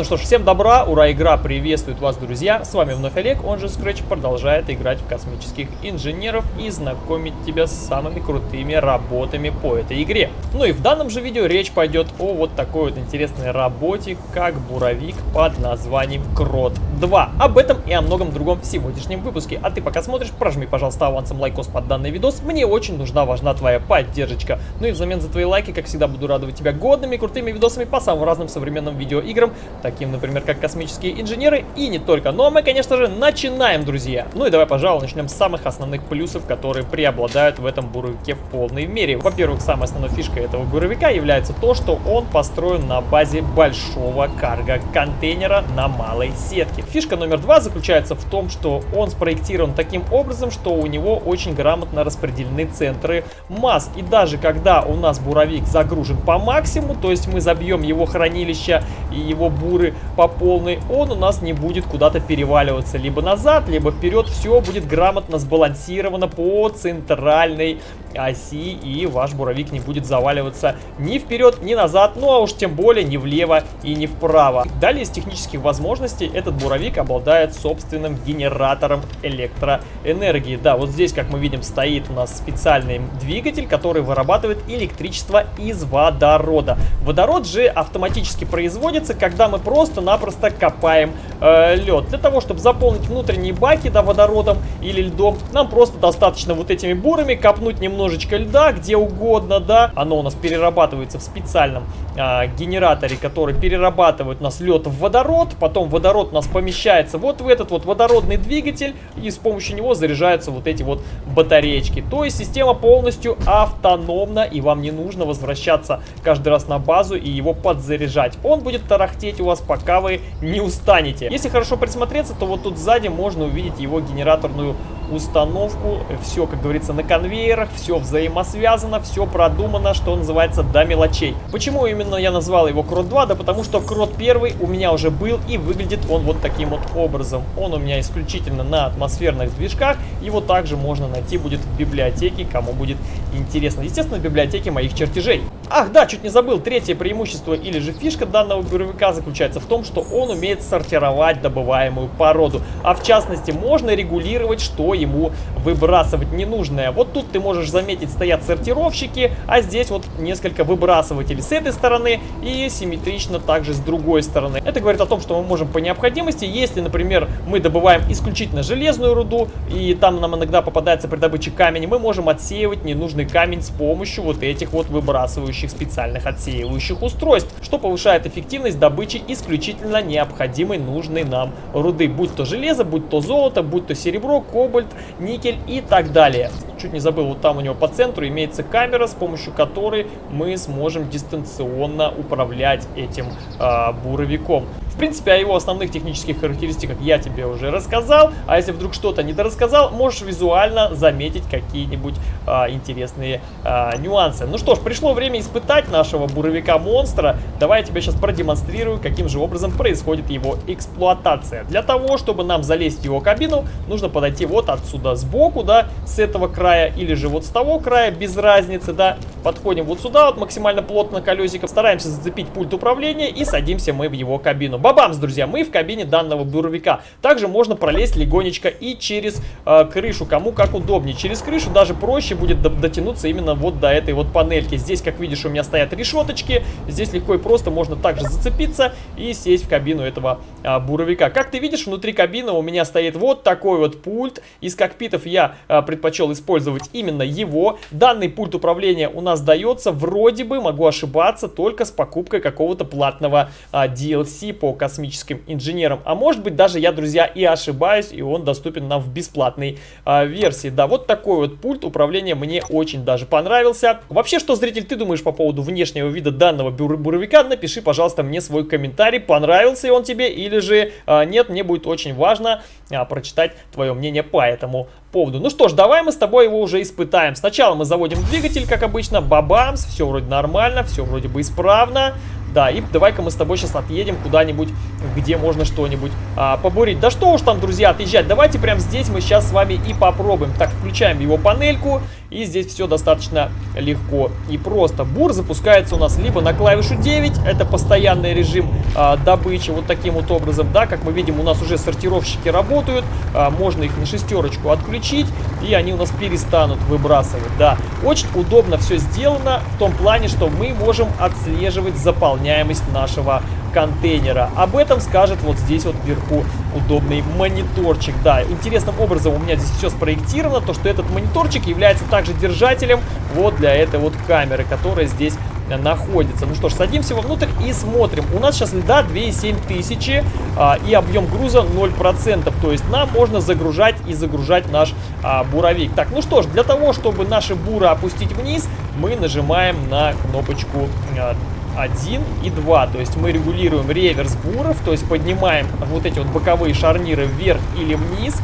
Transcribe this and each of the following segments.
Ну что ж, всем добра, ура, игра приветствует вас, друзья. С вами вновь Олег, он же Scratch, продолжает играть в космических инженеров и знакомить тебя с самыми крутыми работами по этой игре. Ну и в данном же видео речь пойдет о вот такой вот интересной работе, как буровик под названием Крот 2. Об этом и о многом другом в сегодняшнем выпуске. А ты пока смотришь, прожми, пожалуйста, авансом лайкос под данный видос. Мне очень нужна, важна твоя поддержка. Ну и взамен за твои лайки, как всегда, буду радовать тебя годными, крутыми видосами по самым разным современным видеоиграм играм, таким, например, как космические инженеры и не только. Ну а мы, конечно же, начинаем, друзья. Ну и давай, пожалуй, начнем с самых основных плюсов, которые преобладают в этом буровике в полной мере. Во-первых, самая основная фишка этого буровика является то, что он построен на базе большого карго-контейнера на малой сетке. Фишка номер два заключается в том, что он спроектирован таким образом, что у него очень грамотно распределены центры масс. И даже когда у нас буровик загружен по максимуму, то есть мы забьем его хранилище и его буры по полной, он у нас не будет куда-то переваливаться либо назад, либо вперед. Все будет грамотно сбалансировано по центральной оси, и ваш буровик не будет заваливаться ни вперед, ни назад, ну а уж тем более ни влево и ни вправо. Далее из технических возможностей этот буровик обладает собственным генератором электроэнергии. Да, вот здесь, как мы видим, стоит у нас специальный двигатель, который вырабатывает электричество из водорода. Водород же автоматически производится, когда мы просто-напросто копаем э, лед. Для того, чтобы заполнить внутренние баки да, водородом или льдом, нам просто достаточно вот этими бурами копнуть немножечко льда, где угодно, да. Оно у нас перерабатывается в специальном э, генераторе, который перерабатывает у нас лед в водород. Потом водород у нас помещается вот в этот вот водородный двигатель, и с помощью него заряжаются вот эти вот батареечки. То есть система полностью автономна, и вам не нужно возвращаться каждый раз на базу и его подзаряжать. Он будет тарахтеть у вас, пока вы не устанете. Если хорошо присмотреться, то вот тут сзади можно увидеть его генераторную установку. Все, как говорится, на конвейерах, все взаимосвязано, все продумано, что называется, до мелочей. Почему именно я назвал его Крот 2? Да потому что Крот 1 у меня уже был и выглядит он вот таким вот образом. Он у меня исключительно на атмосферных движках. Его также можно найти будет в библиотеке, кому будет интересно. Естественно, в библиотеке моих чертежей. Ах, да, чуть не забыл. Третье преимущество или же фишка данного буровика заключается в том, что он умеет сортировать добываемую породу. А в частности, можно регулировать, что ему выбрасывать ненужное. Вот тут ты можешь заметить, стоят сортировщики, а здесь вот несколько выбрасывателей с этой стороны и симметрично также с другой стороны. Это говорит о том, что мы можем по необходимости, если, например, мы добываем исключительно железную руду, и там нам иногда попадается при добыче камень, мы можем отсеивать ненужный камень с помощью вот этих вот выбрасывающих специальных отсеивающих устройств, что повышает эффективность добычи исключительно необходимой нужной нам руды, будь то железо, будь то золото, будь то серебро, кобальт, никель и так далее. Чуть не забыл, вот там у него по центру имеется камера, с помощью которой мы сможем дистанционно управлять этим э, буровиком. Принципе, о его основных технических характеристиках я тебе уже рассказал, а если вдруг что-то недорассказал, можешь визуально заметить какие-нибудь а, интересные а, нюансы. Ну что ж, пришло время испытать нашего буровика-монстра. Давай я тебе сейчас продемонстрирую, каким же образом происходит его эксплуатация. Для того, чтобы нам залезть в его кабину, нужно подойти вот отсюда сбоку, да, с этого края, или же вот с того края, без разницы, да. Подходим вот сюда, вот максимально плотно колесиком, стараемся зацепить пульт управления и садимся мы в его кабину. Бабамс, друзья, мы в кабине данного буровика. Также можно пролезть легонечко и через э, крышу, кому как удобнее. Через крышу даже проще будет дотянуться именно вот до этой вот панельки. Здесь, как видишь, у меня стоят решеточки. Здесь легко и просто можно также зацепиться и сесть в кабину этого э, буровика. Как ты видишь, внутри кабины у меня стоит вот такой вот пульт. Из кокпитов я э, предпочел использовать именно его. Данный пульт управления у нас дается вроде бы, могу ошибаться, только с покупкой какого-то платного э, DLC по космическим инженерам. А может быть даже я, друзья, и ошибаюсь, и он доступен нам в бесплатной э, версии. Да, вот такой вот пульт управления мне очень даже понравился. Вообще, что, зритель, ты думаешь по поводу внешнего вида данного бур буровика? Напиши, пожалуйста, мне свой комментарий, понравился он тебе или же э, нет. Мне будет очень важно э, прочитать твое мнение по этому поводу. Ну что ж, давай мы с тобой его уже испытаем. Сначала мы заводим двигатель, как обычно, бабамс, все вроде нормально, все вроде бы исправно. Да, и давай-ка мы с тобой сейчас отъедем куда-нибудь, где можно что-нибудь а, побурить. Да что уж там, друзья, отъезжать. Давайте прямо здесь мы сейчас с вами и попробуем. Так, включаем его панельку. И здесь все достаточно легко и просто. Бур запускается у нас либо на клавишу 9, это постоянный режим а, добычи, вот таким вот образом, да, как мы видим, у нас уже сортировщики работают, а, можно их на шестерочку отключить, и они у нас перестанут выбрасывать, да. Очень удобно все сделано в том плане, что мы можем отслеживать заполняемость нашего контейнера. Об этом скажет вот здесь вот вверху удобный мониторчик. Да, интересным образом у меня здесь все спроектировано, то что этот мониторчик является также держателем вот для этой вот камеры, которая здесь находится. Ну что ж, садимся вовнутрь и смотрим. У нас сейчас льда 2,7 тысячи а, и объем груза 0%. То есть нам можно загружать и загружать наш а, буровик. Так, ну что ж, для того, чтобы наши буры опустить вниз, мы нажимаем на кнопочку а, 1 и 2. То есть мы регулируем реверс буров, то есть поднимаем вот эти вот боковые шарниры вверх или вниз.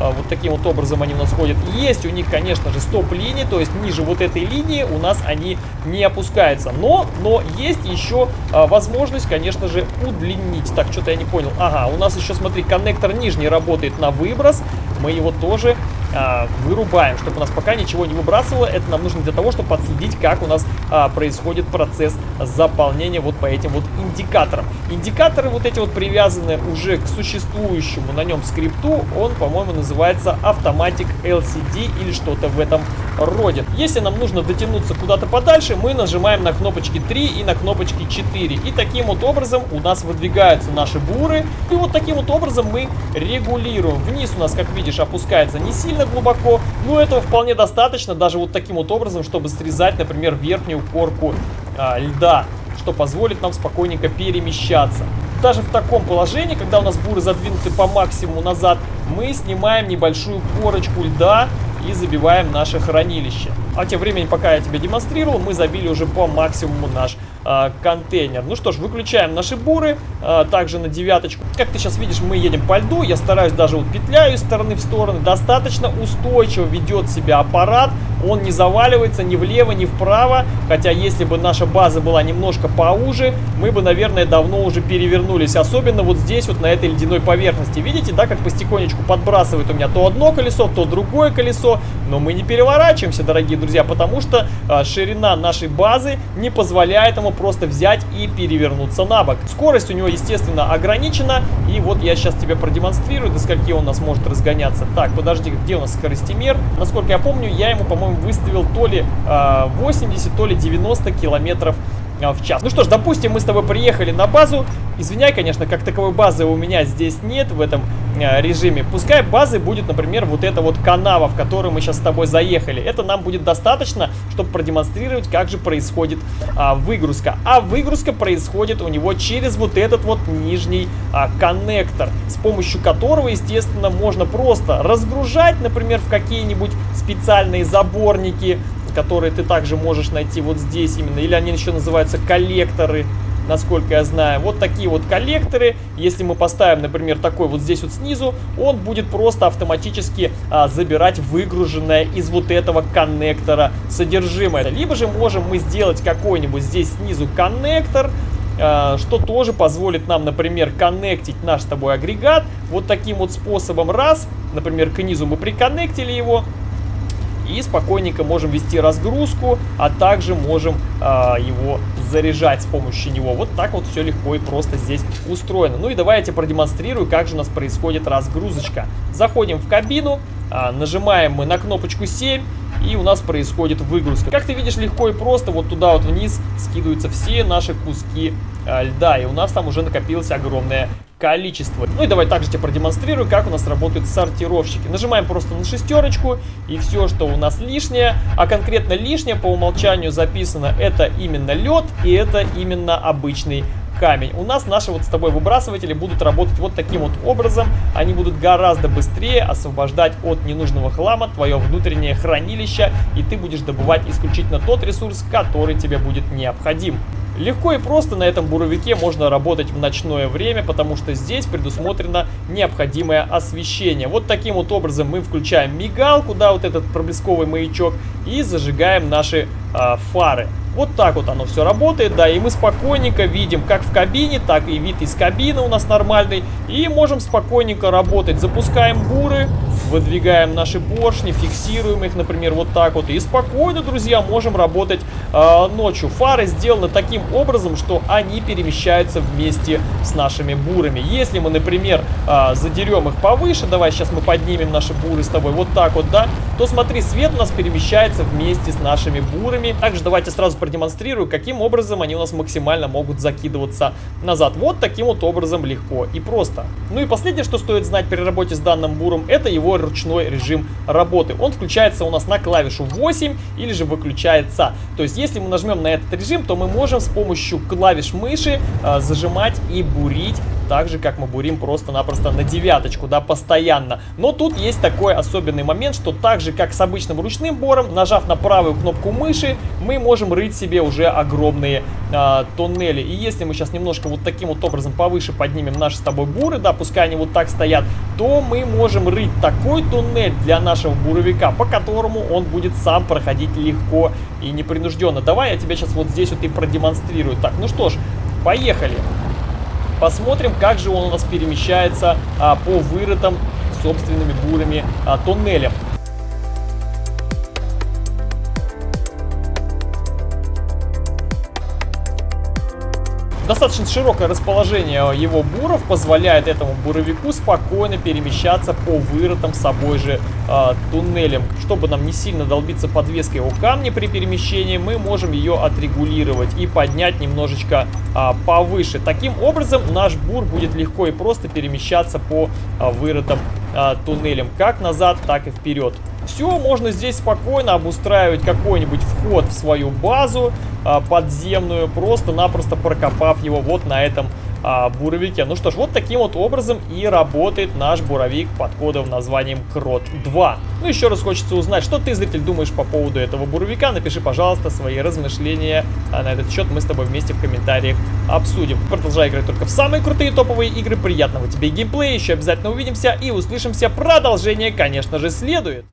А, вот таким вот образом они у нас ходят. Есть у них, конечно же, стоп-линии, то есть ниже вот этой линии у нас они не опускаются. Но, но есть еще а, возможность, конечно же, удлинить. Так, что-то я не понял. Ага, у нас еще, смотри, коннектор нижний работает на выброс. Мы его тоже а, вырубаем, чтобы у нас пока ничего не выбрасывало. Это нам нужно для того, чтобы подследить, как у нас а, происходит процесс заполнения вот по этим вот индикаторам. Индикаторы вот эти вот привязаны уже к существующему на нем скрипту. Он, по-моему, называется Automatic LCD или что-то в этом роде. Если нам нужно дотянуться куда-то подальше, мы нажимаем на кнопочки 3 и на кнопочки 4. И таким вот образом у нас выдвигаются наши буры. И вот таким вот образом мы регулируем. Вниз у нас, как видишь, опускается не сильно глубоко, но этого вполне достаточно даже вот таким вот образом, чтобы срезать, например, верхнюю корку а, льда, что позволит нам спокойненько перемещаться. Даже в таком положении, когда у нас буры задвинуты по максимуму назад, мы снимаем небольшую корочку льда и забиваем наше хранилище. А тем временем, пока я тебе демонстрировал, мы забили уже по максимуму наш э, контейнер. Ну что ж, выключаем наши буры, э, также на девяточку. Как ты сейчас видишь, мы едем по льду, я стараюсь даже вот петляю из стороны в сторону. Достаточно устойчиво ведет себя аппарат, он не заваливается ни влево, ни вправо. Хотя, если бы наша база была немножко поуже, мы бы, наверное, давно уже перевернулись. Особенно вот здесь, вот на этой ледяной поверхности. Видите, да, как потихонечку подбрасывает у меня то одно колесо, то другое колесо. Но мы не переворачиваемся, дорогие друзья, потому что а, ширина нашей базы не позволяет ему просто взять и перевернуться на бок. Скорость у него, естественно, ограничена. И вот я сейчас тебе продемонстрирую, до скольки он у нас может разгоняться. Так, подожди, где у нас скоростимер? Насколько я помню, я ему, по-моему, выставил то ли э, 80, то ли 90 километров а, в час. Ну что ж, допустим, мы с тобой приехали на базу. Извиняй, конечно, как таковой базы у меня здесь нет в этом э, режиме. Пускай базы будет, например, вот эта вот канава, в которую мы сейчас с тобой заехали. Это нам будет достаточно, чтобы продемонстрировать, как же происходит а, выгрузка. А выгрузка происходит у него через вот этот вот нижний а, коннектор, с помощью которого, естественно, можно просто разгружать, например, в какие-нибудь специальные заборники, которые ты также можешь найти вот здесь именно. Или они еще называются коллекторы, насколько я знаю. Вот такие вот коллекторы. Если мы поставим, например, такой вот здесь вот снизу, он будет просто автоматически а, забирать выгруженное из вот этого коннектора содержимое. Либо же можем мы сделать какой-нибудь здесь снизу коннектор, а, что тоже позволит нам, например, коннектить наш с тобой агрегат вот таким вот способом. Раз, например, к низу мы приконнектили его, и спокойненько можем вести разгрузку, а также можем э, его заряжать с помощью него. Вот так вот все легко и просто здесь устроено. Ну и давай я тебе продемонстрирую, как же у нас происходит разгрузочка. Заходим в кабину, э, нажимаем мы на кнопочку 7, и у нас происходит выгрузка. Как ты видишь, легко и просто вот туда вот вниз скидываются все наши куски э, льда, и у нас там уже накопилось огромное количество. Ну и давай также тебе продемонстрирую, как у нас работают сортировщики. Нажимаем просто на шестерочку, и все, что у нас лишнее, а конкретно лишнее по умолчанию записано, это именно лед, и это именно обычный камень. У нас наши вот с тобой выбрасыватели будут работать вот таким вот образом. Они будут гораздо быстрее освобождать от ненужного хлама твое внутреннее хранилище, и ты будешь добывать исключительно тот ресурс, который тебе будет необходим. Легко и просто на этом буровике можно работать в ночное время, потому что здесь предусмотрено необходимое освещение. Вот таким вот образом мы включаем мигалку, да, вот этот проблесковый маячок, и зажигаем наши э, фары. Вот так вот оно все работает, да, и мы спокойненько видим как в кабине, так и вид из кабины у нас нормальный, и можем спокойненько работать. Запускаем буры, выдвигаем наши поршни, фиксируем их, например, вот так вот. И спокойно, друзья, можем работать э, ночью. Фары сделаны таким образом, что они перемещаются вместе с нашими бурами. Если мы, например, э, задерем их повыше, давай сейчас мы поднимем наши буры с тобой вот так вот, да, то смотри, свет у нас перемещается вместе с нашими бурами. Также давайте сразу продемонстрирую, каким образом они у нас максимально могут закидываться назад. Вот таким вот образом легко и просто. Ну и последнее, что стоит знать при работе с данным буром, это его ручной режим работы. Он включается у нас на клавишу 8 или же выключается. То есть, если мы нажмем на этот режим, то мы можем с помощью клавиш мыши э, зажимать и бурить так же, как мы бурим просто-напросто на девяточку, да, постоянно. Но тут есть такой особенный момент, что так же, как с обычным ручным бором, нажав на правую кнопку мыши, мы можем рыть себе уже огромные э, тоннели. И если мы сейчас немножко вот таким вот образом повыше поднимем наши с тобой буры, да, пускай они вот так стоят, то мы можем рыть такой туннель для нашего буровика, по которому он будет сам проходить легко и непринужденно. Давай я тебе сейчас вот здесь вот и продемонстрирую. Так, ну что ж, поехали. Посмотрим, как же он у нас перемещается а, по вырытым собственными бурами а, туннелям. Достаточно широкое расположение его буров позволяет этому буровику спокойно перемещаться по вырытым собой же э, туннелям. Чтобы нам не сильно долбиться подвеской о камни при перемещении, мы можем ее отрегулировать и поднять немножечко э, повыше. Таким образом наш бур будет легко и просто перемещаться по э, вырытым э, туннелям, как назад, так и вперед. Все, можно здесь спокойно обустраивать какой-нибудь вход в свою базу а, подземную, просто-напросто прокопав его вот на этом а, буровике. Ну что ж, вот таким вот образом и работает наш буровик под кодовым названием Крот 2. Ну еще раз хочется узнать, что ты, зритель, думаешь по поводу этого буровика. Напиши, пожалуйста, свои размышления а на этот счет. Мы с тобой вместе в комментариях обсудим. Продолжай играть только в самые крутые топовые игры. Приятного тебе геймплея. Еще обязательно увидимся и услышимся. Продолжение, конечно же, следует.